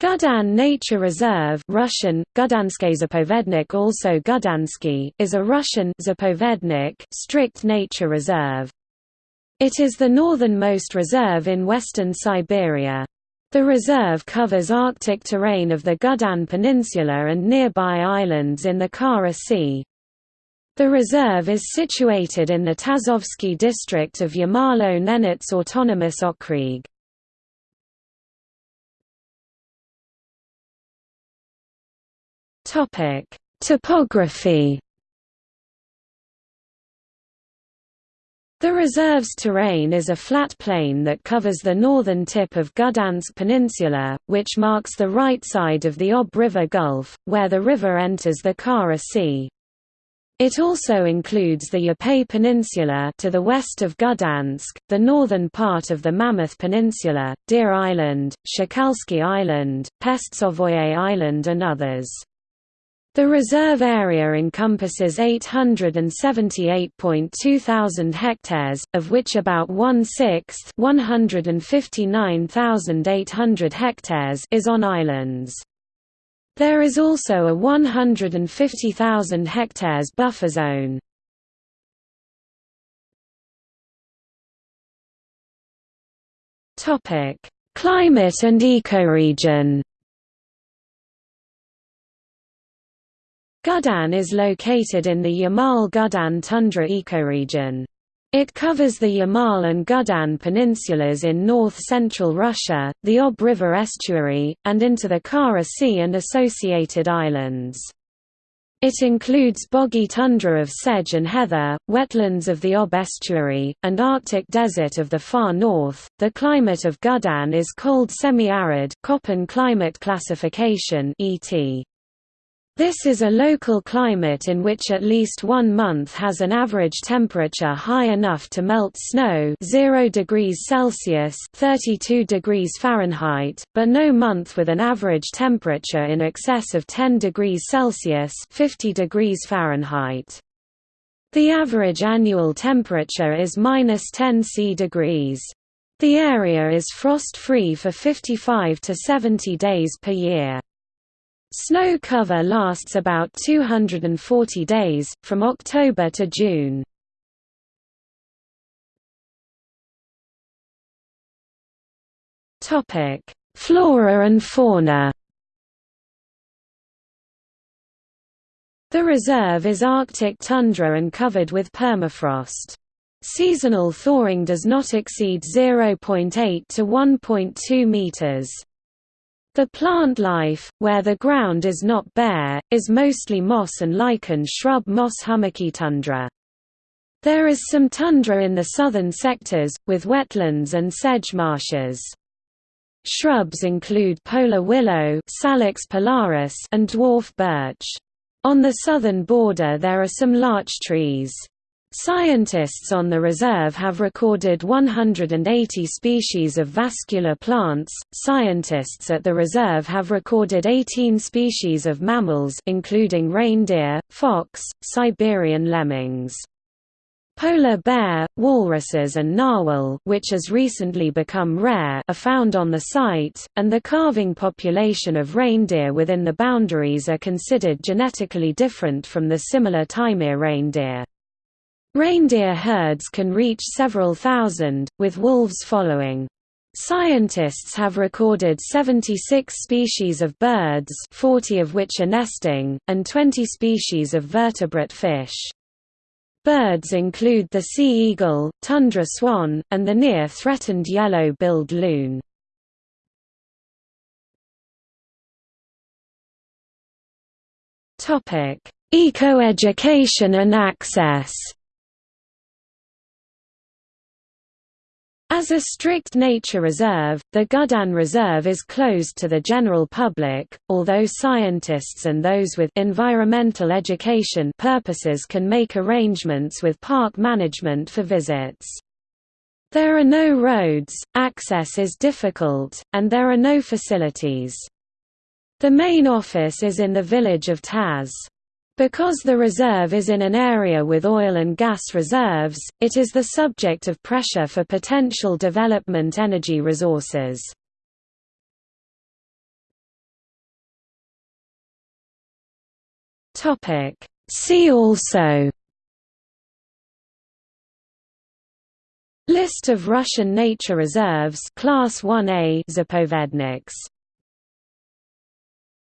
Gydan Nature Reserve Russian, also Gydansky, is a Russian zapovednik strict nature reserve. It is the northernmost reserve in western Siberia. The reserve covers Arctic terrain of the Gydan Peninsula and nearby islands in the Kara Sea. The reserve is situated in the Tazovsky district of Yamalo-Nenets Autonomous Okrug. Topography. The reserve's terrain is a flat plain that covers the northern tip of Gudansk Peninsula, which marks the right side of the Ob River Gulf, where the river enters the Kara Sea. It also includes the Yavay Peninsula to the west of Gudansk, the northern part of the Mammoth Peninsula, Deer Island, Shokalsky Island, Pestsovoye Island and others. The reserve area encompasses 878.2 thousand hectares, of which about one-sixth hectares is on islands. There is also a 150,000 hectares buffer zone. Climate and ecoregion Gydan is located in the Yamal-Gydan tundra ecoregion. It covers the Yamal and Gydan peninsulas in north-central Russia, the Ob River estuary, and into the Kara Sea and associated islands. It includes boggy tundra of sedge and heather, wetlands of the Ob estuary, and Arctic desert of the far north. The climate of Gydan is cold semi-arid, Köppen climate classification (ET). This is a local climate in which at least one month has an average temperature high enough to melt snow 0 degrees Celsius 32 degrees Fahrenheit, but no month with an average temperature in excess of 10 degrees Celsius 50 degrees Fahrenheit. The average annual temperature is minus 10 C degrees. The area is frost-free for 55 to 70 days per year. Snow cover lasts about 240 days, from October to June. Flora and fauna The reserve is Arctic tundra and covered with permafrost. Seasonal thawing does not exceed 0.8 to 1.2 meters. The plant life, where the ground is not bare, is mostly moss and lichen shrub moss hummocky tundra. There is some tundra in the southern sectors, with wetlands and sedge marshes. Shrubs include polar willow Salix polaris and dwarf birch. On the southern border there are some larch trees. Scientists on the reserve have recorded 180 species of vascular plants. Scientists at the reserve have recorded 18 species of mammals including reindeer, fox, Siberian lemmings. Polar bear, walruses and narwhal which has recently become rare are found on the site, and the calving population of reindeer within the boundaries are considered genetically different from the similar Taimyr reindeer. Reindeer herds can reach several thousand, with wolves following. Scientists have recorded 76 species of birds 40 of which are nesting, and 20 species of vertebrate fish. Birds include the sea eagle, tundra swan, and the near-threatened yellow-billed loon. Ecoeducation and access As a strict nature reserve, the Gydan Reserve is closed to the general public, although scientists and those with environmental education purposes can make arrangements with park management for visits. There are no roads, access is difficult, and there are no facilities. The main office is in the village of Taz. Because the reserve is in an area with oil and gas reserves, it is the subject of pressure for potential development energy resources. See also List of Russian nature reserves Class 1A Zapovedniks